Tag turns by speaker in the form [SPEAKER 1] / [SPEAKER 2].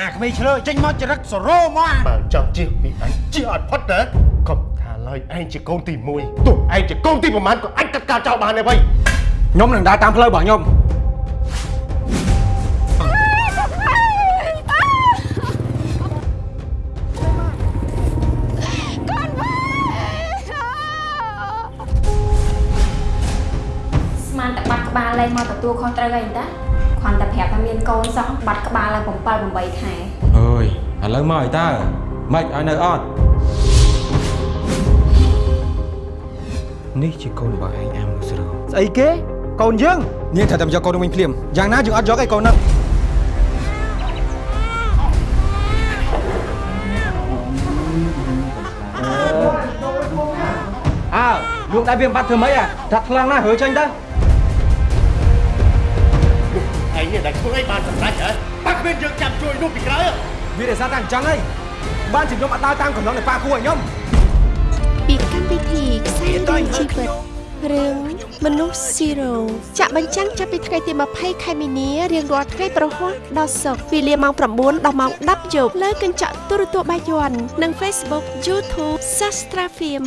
[SPEAKER 1] អាក្មេងឆ្លើចេញមកចរិតសរោមកអា
[SPEAKER 2] បើចង់ជៀសពីអញជៀសអត់ផុតណាកុំថាឡើយឯងជាកូនទី1ទោះឯងជាកូនទីប្រមាណក៏អញកាត់ការចោលបានដែរវៃ
[SPEAKER 1] ខ្ញុំនឹងដើរតាមផ្លូវរបស់ខ្ញុំ
[SPEAKER 3] ស្មានតែបាត់ក្បាលលែងមកទទួលខុសត្រូវអីតាគ្រាន់តែប្រាប់ថាមាន កូនសោះបាត់ក្បាលឡើង7 8ខែ
[SPEAKER 4] អើយឥឡូវមកឲ្យតើម៉េចឲ្យនៅអត់នេះជាកូនរបស់ឯងអាមនុស្សស្រូវ
[SPEAKER 1] ស្អីគេកូនយើងនាងត្រូវតែយកកូននឹងវិញភ្លាមយ៉ាងណាយើងអត់យកឯកូនហ្នឹងអើលោកដៃវាបាត់ធ្វើម៉េចអាថាត់ខ្លាំងណាស់រើចេញទៅ
[SPEAKER 2] ធ្វើអីបានសម្រេចហ៎បាក់គ្មានយើងចាំជួយនោះពីក្រោយ
[SPEAKER 1] វារសារតែអញ្ចឹងហីបានជាខ្ញុំអត់ដើរតាមកំណងនៃប៉ាគូឲ្យខ្ញុំ
[SPEAKER 5] ពីកម្មវិធីខ្សែរឿងជីវិតរឿងមនុស្សស៊ីរ៉ូចាក់បញ្ចាំងចាប់ពីថ្ងៃទី20ខែមីនារៀងរាល់ថ្ងៃប្រហ័សដល់សុក្រវេលាម៉ោង9ដល់ម៉ោង10យប់លើកញ្ចក់ទូរទស្សន៍បាយ័ននិង Facebook YouTube Sastra Film